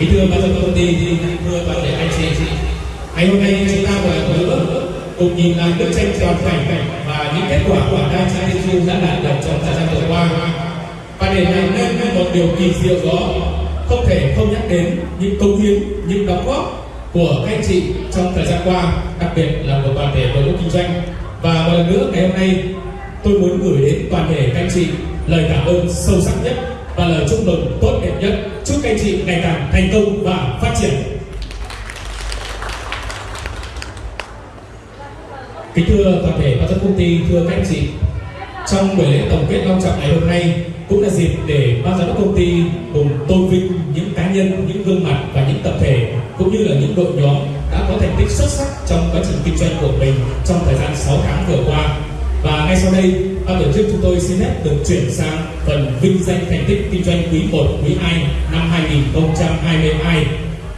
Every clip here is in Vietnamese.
kính thưa ban giám đốc công ty thưa toàn thể anh chị ngày hôm nay chúng ta vừa vừa cùng nhìn lại bức tranh toàn cảnh và những kết quả của đa trang liên du đã đạt được trong thời gian vừa qua. Và để làm nên một điều kỳ diệu đó, không thể không nhắc đến những công hiến, những đóng góp của các anh chị trong thời gian qua, đặc biệt là của toàn thể đội ngũ kinh doanh. Và một lần nữa ngày hôm nay, tôi muốn gửi đến toàn thể các anh chị lời cảm ơn sâu sắc nhất và lời chúc mừng tốt đẹp nhất chúc các anh chị ngày càng thành công và phát triển. Kính thưa toàn thể ban giám công ty, thưa các anh chị, trong buổi lễ tổng kết long trọng ngày hôm nay cũng là dịp để ban giám đốc công ty cùng tôn vinh những cá nhân, những gương mặt và những tập thể cũng như là những đội nhóm đã có thành tích xuất sắc trong quá trình kinh doanh của mình trong thời gian 6 tháng vừa qua. Và ngay sau đây ban tổ chức chúng tôi xin phép được chuyển sang phần vinh danh thành tích kinh doanh quý 1, quý 2 năm 2022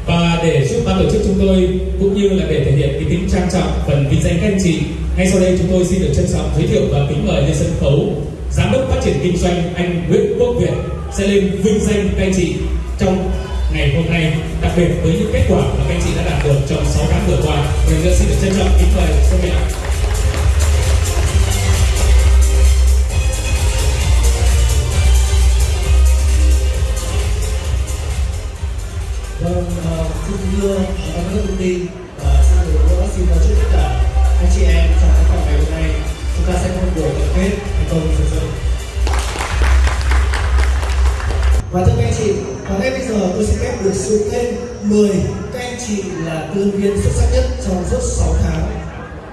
và để giúp ban tổ chức chúng tôi cũng như là để thể hiện cái tính trang trọng phần vinh danh các anh chị ngay sau đây chúng tôi xin được trân trọng giới thiệu và kính mời lên sân khấu giám đốc phát triển kinh doanh anh Nguyễn Quốc Việt sẽ lên vinh danh các anh chị trong ngày hôm nay đặc biệt với những kết quả mà các anh chị đã đạt được trong 6 tháng vừa qua. Mình xin được trân trọng kính mời Xuân Mỹ Vâng, uh, xin thưa giám đốc công ty và xin được nữa xin chào chúc tất cả anh chị em trong khán phòng ngày hôm nay chúng ta sẽ có một buổi tổng kết thành công rực rỡ. Và thưa các anh chị, và ngay bây giờ tôi sẽ phép được sự tên 10 các anh chị là tư viên xuất sắc nhất trong suốt 6 tháng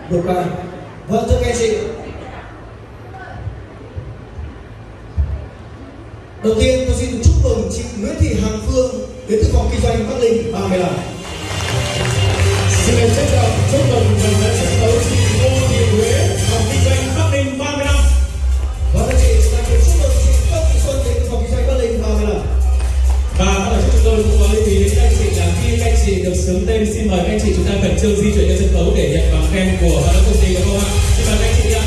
vừa qua. Vâng thưa các anh chị, Đầu tiên tôi xin chúc mừng chị Nguyễn Thị Hằng Phương đến từ phòng kinh doanh Bắc Linh 35. Xin được trân trọng chúc mừng phần lễ sân khấu chị Ngô Thị Huế, phòng kinh doanh Bắc Ninh 30 năm. Vâng, và các chị, chúng ta chúc mừng chị Công Thị Xuân đến từ phòng kinh doanh Bắc Linh 35. Và bắt đầu chúng tôi cũng có lưu ý đến các chị là khi các chị được sướng tên xin mời các chị chúng ta khẩn trương di chuyển lên sân khấu để nhận bằng khen của ban giám công ty đúng không ạ? Xin mời các anh chị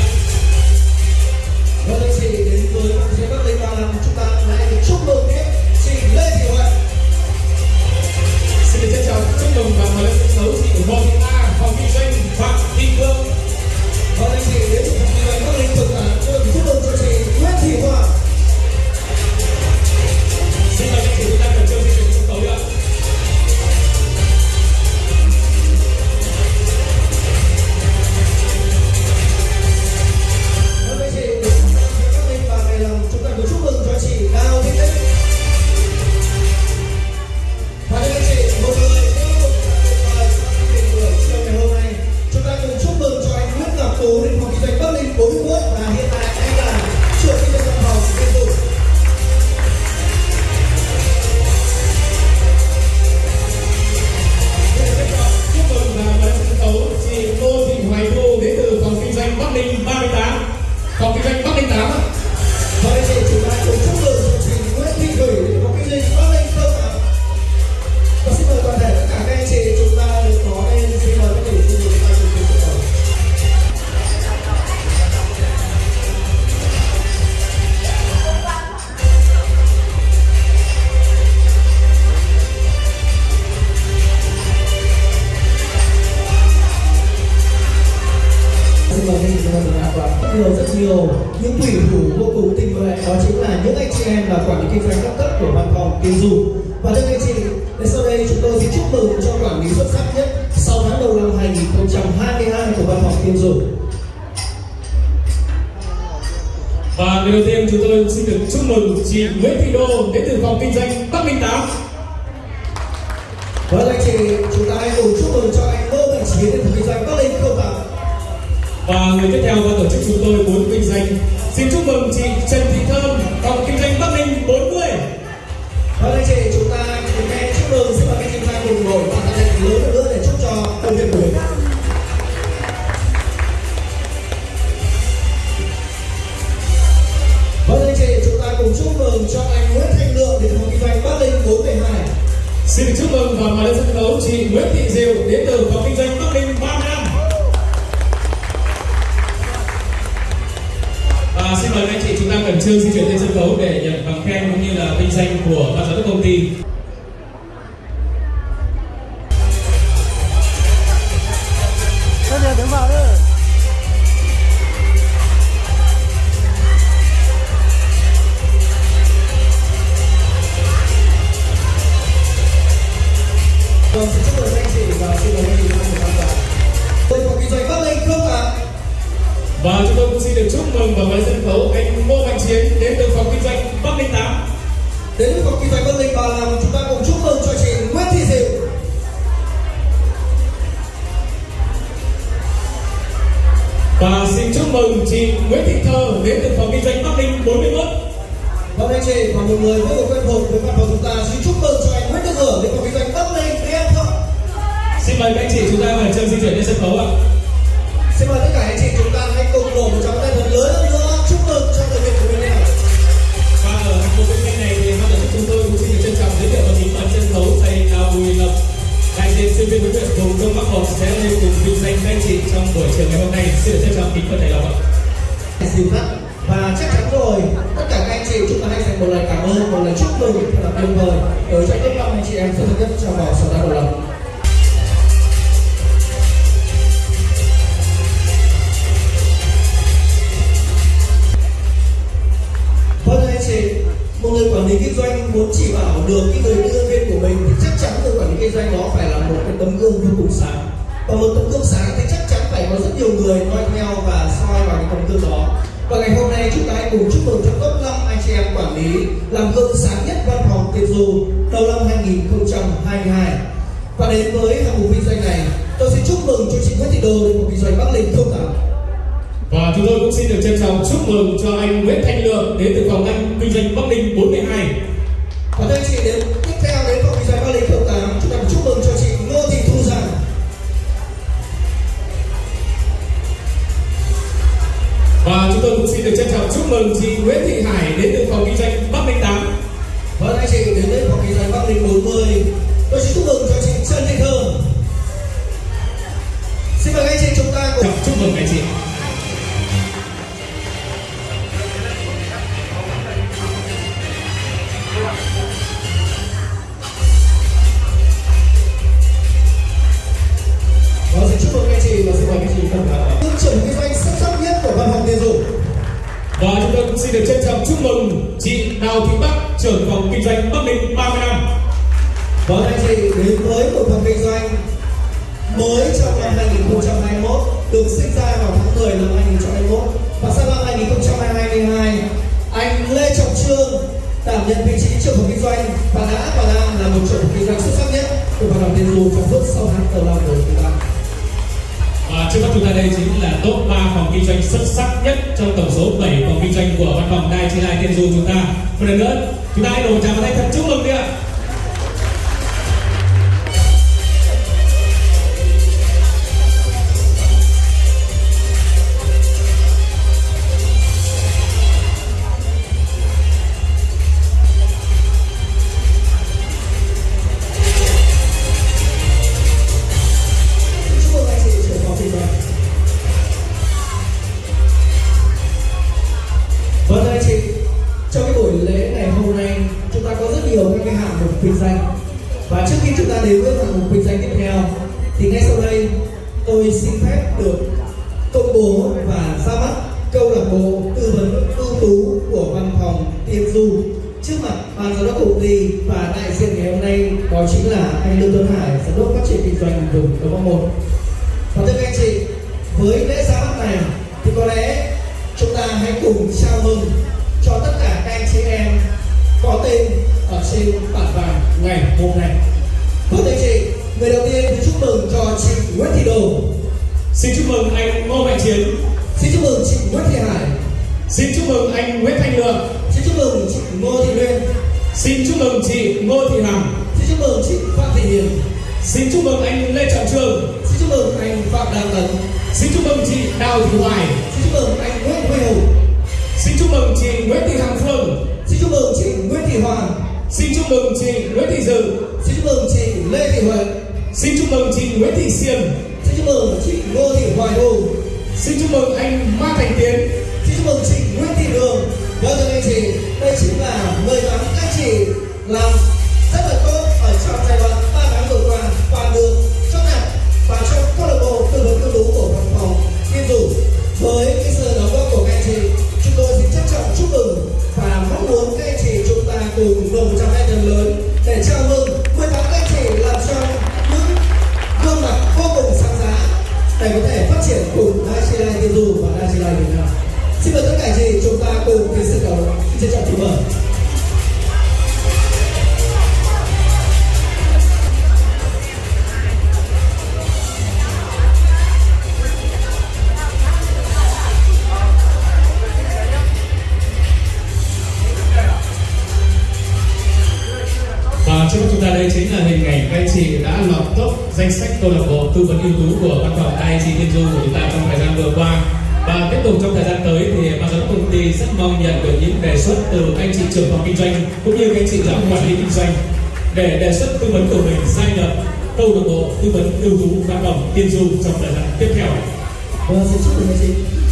poquito những thủy thủ vô cùng tinh nhuệ đó chính là những anh chị em là quản lý kinh doanh các cấp của văn phòng tiêu dùng và thưa các anh chị đến sau đây chúng tôi xin chúc mừng cho quản lý xuất sắc nhất sau tháng đầu năm 2022 của văn phòng tiêu dùng Và người đầu tiên chúng tôi xin được chúc mừng chị Nguyễn Thị Đô đến từ phòng kinh doanh Bắc Ninh 8. vâng anh chị Và người tiếp theo ban tổ chức chúng tôi muốn vinh danh xin chúc mừng chị Trần Thị Thơm phòng kinh doanh Bắc Ninh 40. vâng anh chị chúng ta cùng nghe chúc mừng xin mời các chúng ta cùng ngồi và lên lớn hơn nữa để chúc cho công việc của mình Vâng anh chị, chúng ta cùng chúc mừng cho anh Nguyễn Thanh Lượng đến phòng kinh doanh Bắc Linh 412. Xin chúc mừng và mời lên sân khấu chị Nguyễn Thị Diệu đến từ phòng kinh doanh Bắc Ninh 35. Khẩn trương di chuyển lên sân khấu để nhận bằng khen cũng như là vinh danh của ban giám đốc công ty. Đến với phòng kinh doanh Bắc Linh 35 chúng ta cùng chúc mừng cho chị Nguyễn Thị Diệu. Và xin chúc mừng chị Nguyễn Thị Thơ đến từ phòng kinh doanh Bắc Ninh 41. Vâng anh chị và một người vô cùng quen thuộc với văn phòng chúng ta xin chúc mừng cho anh Nguyễn Đức Hưởng đến phòng kinh doanh Bắc Linh em không? Xin mời các anh chị chúng ta mời chân di chuyển lên sân khấu ạ. Xin mời tất cả anh chị chúng ta hãy cùng nổ một tràng tay thật đại sinh viên huấn luyện vùng Đông Bắc một sẽ lên cùng vinh danh các anh chị trong buổi chiều ngày hôm nay. Xin được trân trọng kính mời thầy lòng. ạ. dìu dắt và chắc chắn rồi, tất cả các anh chị chúng ta hãy dành một lời cảm ơn, một lời chúc mừng thật là tuyệt vời tới cho tất cả anh chị em xuất sắc nhất trong vòng sở đào đầu lòng quản lý kinh doanh muốn chỉ bảo được cái người nhân viên của mình thì chắc chắn người quản lý kinh doanh đó phải là một cái tấm gương vô cùng sáng. Và một tấm gương sáng thì chắc chắn phải có rất nhiều người noi theo và soi vào cái tấm gương đó. Và ngày hôm nay chúng ta hãy cùng chúc mừng cho top 5 anh chị em quản lý làm gương sáng nhất văn phòng Tiên Du đầu năm 2022. Và đến với hạng mục kinh doanh này, tôi xin chúc mừng cho chị Nguyễn Thị Đô đến một kinh doanh Bắc Linh không tám. Và chúng tôi cũng xin được trân trọng chúc mừng cho anh Nguyễn Thanh Lượng đến từ phòng anh kinh doanh Bắc Ninh 42. Và thưa anh chị đến mới trong năm 2021 được sinh ra vào tháng 10 năm 2021 và sang năm 2022 anh Lê Trọng Trương đảm nhận vị trí trưởng phòng kinh doanh và đã và đang là một trưởng phòng kinh doanh xuất sắc nhất của văn phòng tiền du trong suốt 6 tháng đầu năm của chúng ta. Và trước mắt chúng ta đây chính là top 3 phòng kinh doanh xuất sắc nhất trong tổng số 7 phòng kinh doanh của văn phòng Đài Chi Lai Tiên Du chúng ta. Một lần nữa, chúng ta hãy đồng chào vào tay thật chúc mừng đi ạ. Ngô Mạnh Chiến. xin chúc mừng chị Nguyễn Thị Hải, Xin chúc mừng anh Nguyễn Thanh Lượng. xin chúc mừng chị Ngô Thị Nguyên, Xin chúc mừng chị Ngô Thị Hằng. xin chúc mừng chị Phạm Thị Hiền, Xin chúc mừng anh Lê Trọng Trường. xin chúc mừng anh Phạm Đăng Tấn, Xin chúc mừng chị Đào Thị Hoài. xin chúc mừng anh Nguyễn Huy Hùng, Xin chúc mừng chị Nguyễn Thị Hằng Phương. xin chúc mừng chị Nguyễn Thị Hoàng, Xin chúc mừng chị Nguyễn Thị Dự. xin chúc mừng chị Lê Thị Huệ, Xin chúc mừng chị Nguyễn Thị Xiêm. xin chúc mừng chị Ngô Thị Hoài Thu, Xin chúc mừng anh Ma Thành Tiến. Xin chúc mừng chị Nguyễn Thị Đường. Và thưa anh chị, đây chính là 18 các chị làm rất là tốt ở trong giai đoạn 3 tháng vừa qua và được chốt nạp và trong câu lạc bộ tư vấn cư trú của văn phòng Kim Dù với cái sự đóng góp của các anh chị chúng tôi xin trân trọng chúc mừng và mong muốn các anh chị chúng ta cùng nộp một trăm hai thần lớn để chào mừng 18 các anh chị làm cho những gương mặt vô cùng sáng giá để có thể phát triển cùng hai gia đình nào xin mời tất cả chị chúng ta cùng về sân khấu xin chào chị mời. Trước mắt chúng ta đây chính là hình ảnh các anh chị đã lọt top danh sách câu lạc bộ tư vấn ưu tú của văn phòng IIT Thiên Du của chúng ta trong thời gian vừa qua tục trong thời gian tới thì ban giám công ty rất mong nhận được những đề xuất từ anh chị trưởng phòng kinh doanh cũng như anh chị giám quản lý kinh doanh để đề xuất tư vấn của mình gia nhập câu lạc bộ tư vấn ưu tú văn phòng tiên du trong thời gian tiếp theo. Vâng, xin chúc mừng anh chị.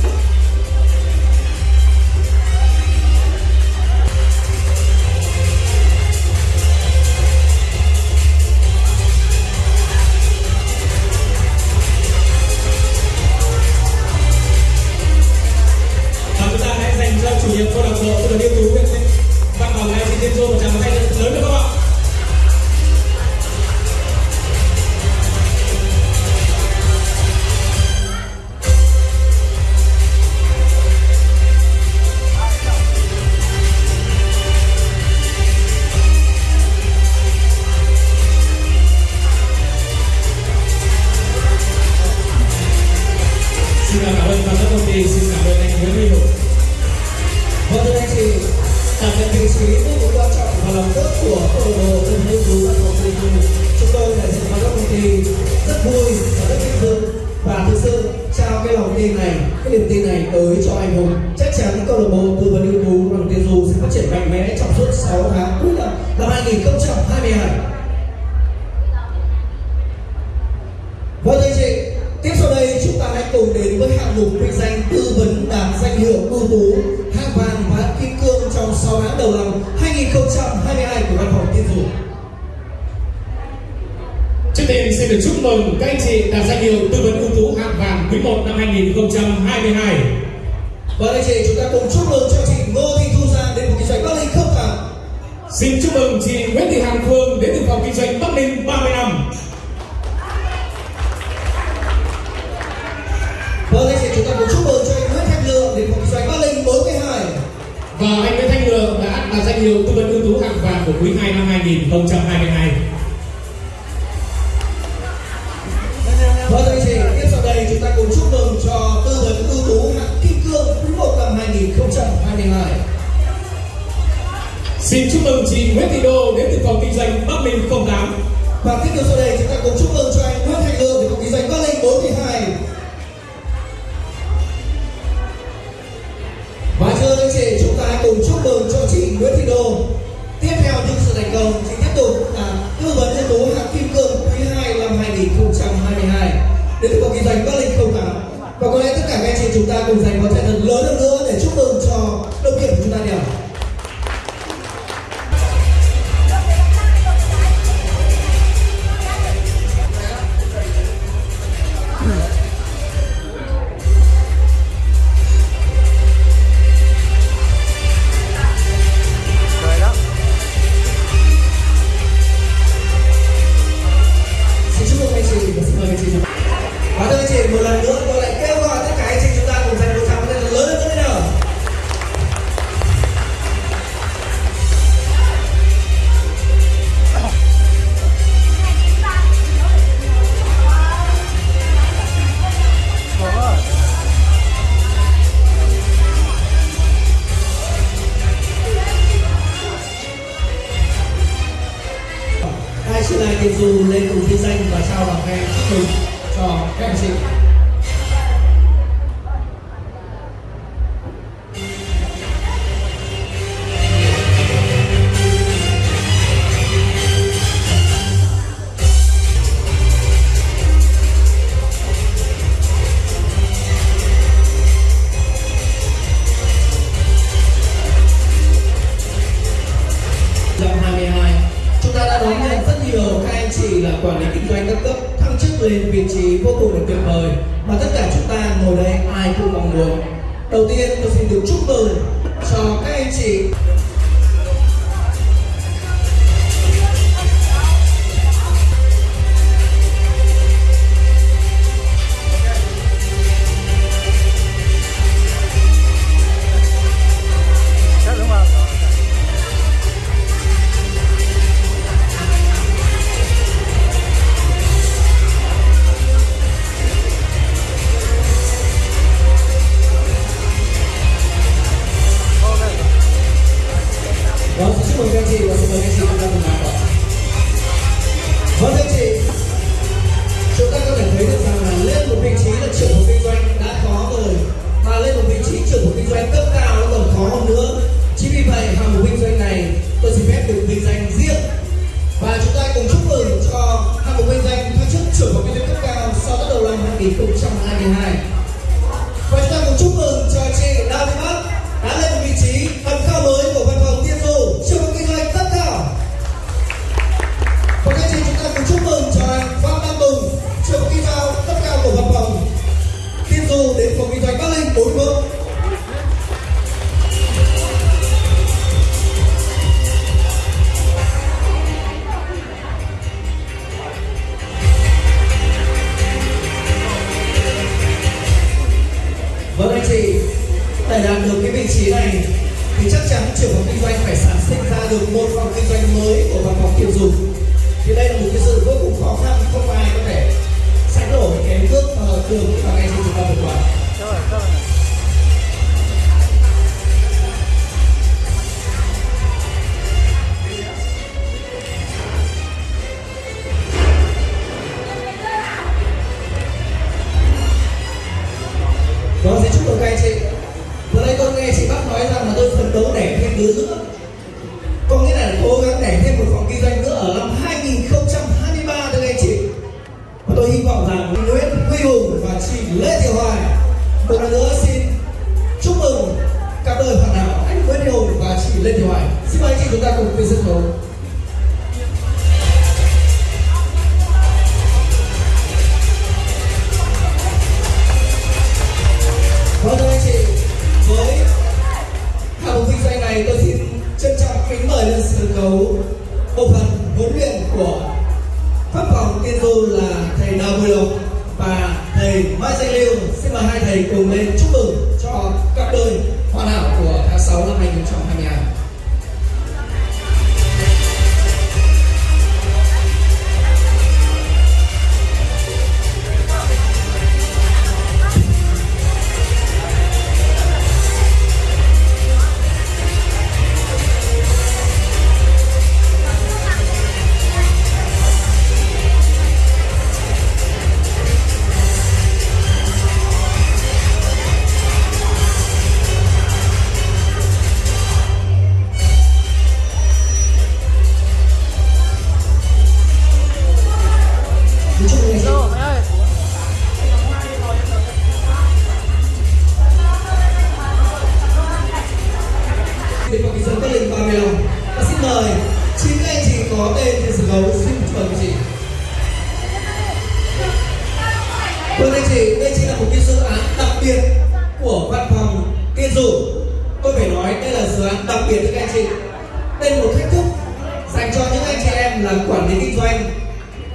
tiên xin được chúc mừng các anh chị đạt danh hiệu tư vấn ưu tú hạng vàng quý 1 năm 2022. Và đây chị, chúng ta cùng chúc mừng cho chị Ngô Thị Thu Giang đến một kinh doanh Bắc Ninh không phẳng. Xin chúc mừng chị Nguyễn Thị Hằng Phương đến từ phòng kinh doanh Bắc Ninh 30 năm. Vâng, và đây chị, chúng ta cùng chúc mừng cho anh Nguyễn Thanh Lượng đến phòng kinh doanh Bắc Ninh 42. Và anh Nguyễn Thanh Lượng đã đạt danh hiệu tư vấn ưu tú hạng vàng của quý 2 năm 2022. Xin chúc mừng chị Nguyễn Thị Đô đến từ phòng kinh doanh Bắc Ninh 08. Và tiếp theo sau đây, chúng ta cùng chúc mừng cho biến nữa. Có nghĩa là cố gắng để thêm một phòng kinh doanh nữa ở năm 2023 thưa anh chị. Và tôi hy vọng rằng Nguyễn Huy Hùng và chị Lê Thị Hoài một lần nữa xin chúc mừng cặp đôi hoàn hảo anh Nguyễn Huy Hùng và chị Lê Thị Hoài. Xin mời anh chị chúng ta cùng lên sân khấu. 2022. Lời chính anh chị có tên trên sân khấu xin mời anh chị. Vâng anh chị, đây chính là một cái dự án đặc biệt của văn phòng Tiên Du. Tôi phải nói đây là dự án đặc biệt với các anh chị. Đây là một thách thức dành cho những anh chị em làm quản lý kinh doanh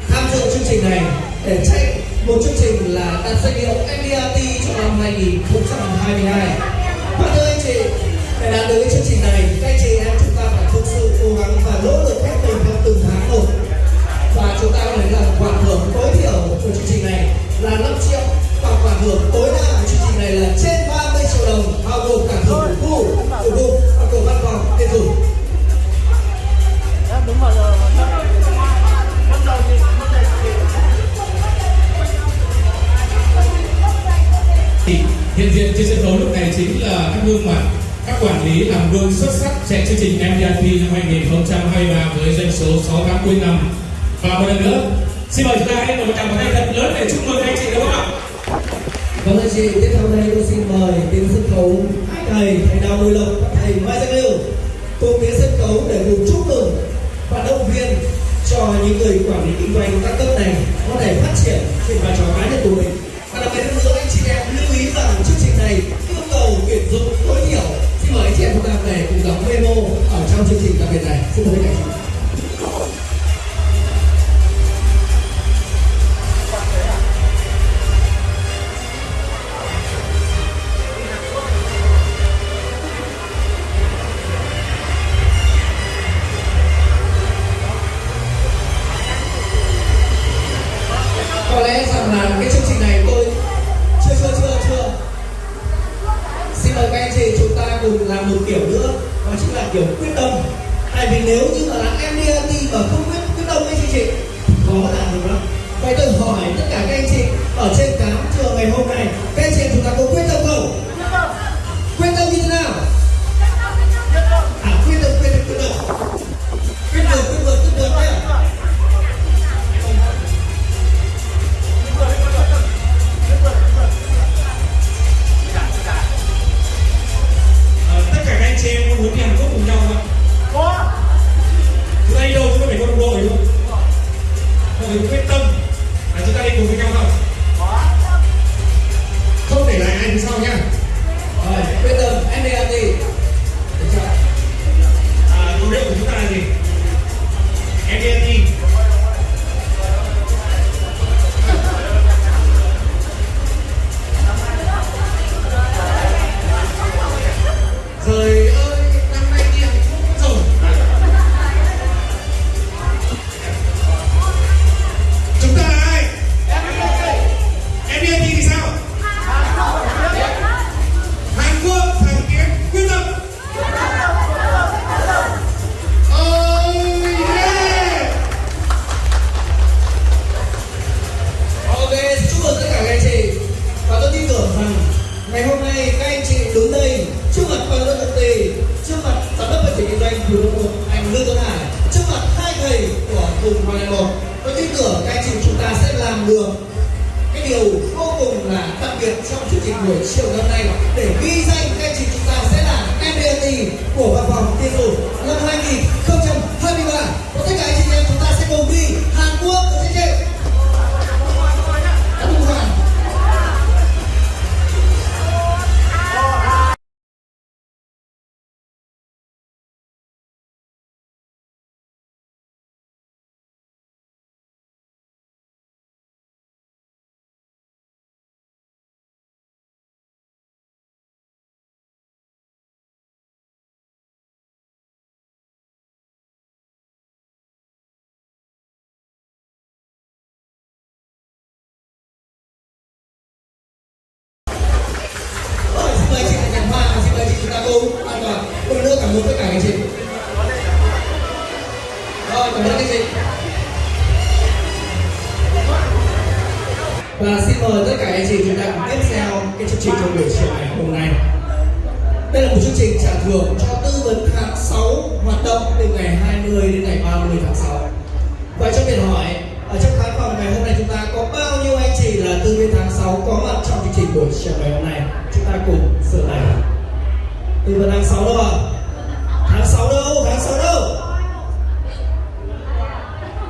tham dự chương trình này để chạy một chương trình là đạt danh hiệu MDRT trong năm 2022. Hiện trên sân khấu lúc này chính là các gương mặt các quản lý làm gương xuất sắc chạy chương trình MDRT năm 2023 với doanh số 6 tháng cuối năm và một lần nữa xin mời chúng ta hãy một tràng pháo tay thật lớn để chúc mừng anh chị đúng không ạ Vâng anh chị, tiếp theo đây tôi xin mời đến sân khấu hai thầy, thầy Đào Bùi Lộc thầy Mai giang lưu cùng đến sân khấu để cùng chúc mừng và động viên cho những người quản lý kinh doanh các cấp này có thể phát triển trên vai trò cá nhân của mình. Và đặc biệt hơn nữa chị em lưu ý rằng chương trình này yêu cầu tuyển dụng tối thiểu. Xin mời anh chị em chúng ta về cùng đóng memo ở trong chương trình đặc biệt này. Xin mời các anh chị. Mời chị chúng ta an toàn. Một nữa vâng, cảm ơn tất cả anh chị. Rồi, cảm ơn các anh chị. Và xin mời tất cả anh chị chúng ta cùng tiếp theo cái chương trình trong buổi chiều ngày hôm nay. Đây là một chương trình trả thưởng cho tư vấn tháng 6 hoạt động từ ngày 20 đến ngày 30 tháng 6. Vậy cho mình hỏi, ở trong khán phòng ngày hôm nay chúng ta có bao nhiêu anh chị là tư viên tháng 6 có mặt trong chương trình buổi chiều ngày hôm nay? Chúng ta cùng sửa lại. Tư vấn tháng 6 đâu ạ? Tháng 6 đâu? Tháng 6 đâu?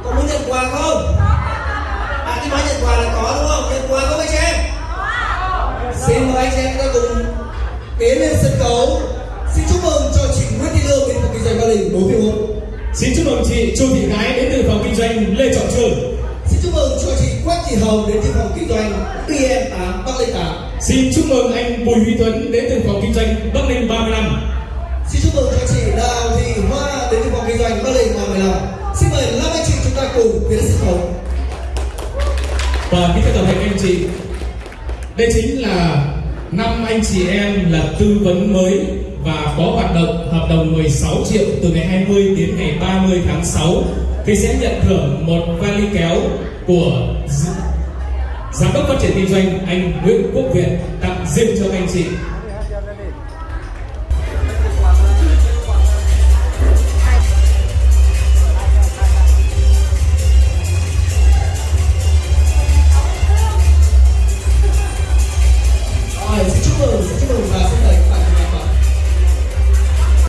Có muốn nhận quà không? À, cái nói nhận quà là có đúng không? Nhận quà không anh chị em? Xin mời anh chị em chúng ta cùng tiến lên sân khấu. Xin chúc mừng cho chị Nguyễn Thị Lương đến từ kinh doanh Ba Đình 4 phiếu. Xin chúc mừng chị Chu Thị Gái đến từ phòng kinh doanh Lê Trọng Trường. Xin chúc mừng cho chị Quách Thị Hồng đến từ phòng kinh doanh BM8 Bắc Linh 8. Xin chúc mừng anh Bùi Huy Tuấn đến từ phòng kinh doanh Bắc Ninh 35. Xin chúc mừng cho chị Đào Thị Hoa đến từ phòng kinh doanh Bắc Linh 35. Xin mời năm anh chị chúng ta cùng tiến lên sân khấu. Và kính thưa toàn thể anh chị, đây chính là năm anh chị em là tư vấn mới và có hoạt động hợp đồng 16 triệu từ ngày 20 đến ngày 30 tháng 6 thì sẽ nhận thưởng một vali kéo của giám đốc phát triển kinh doanh, anh Nguyễn Quốc Việt tặng riêng cho các anh chị.